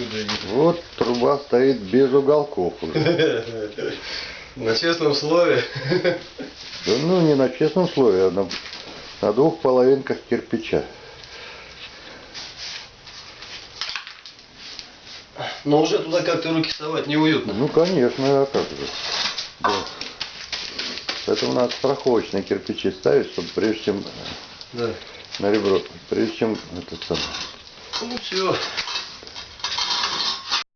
отсюда видно. Вот труба стоит без уголков уже. На честном слове. Да ну не на честном слове, а на, на двух половинках кирпича. Но уже туда как-то руки совать неуютно. Ну конечно, а как же. Да. Поэтому надо страховочные кирпичи ставить, чтобы прежде чем Да. на ребро, прежде чем это самое. Ну все.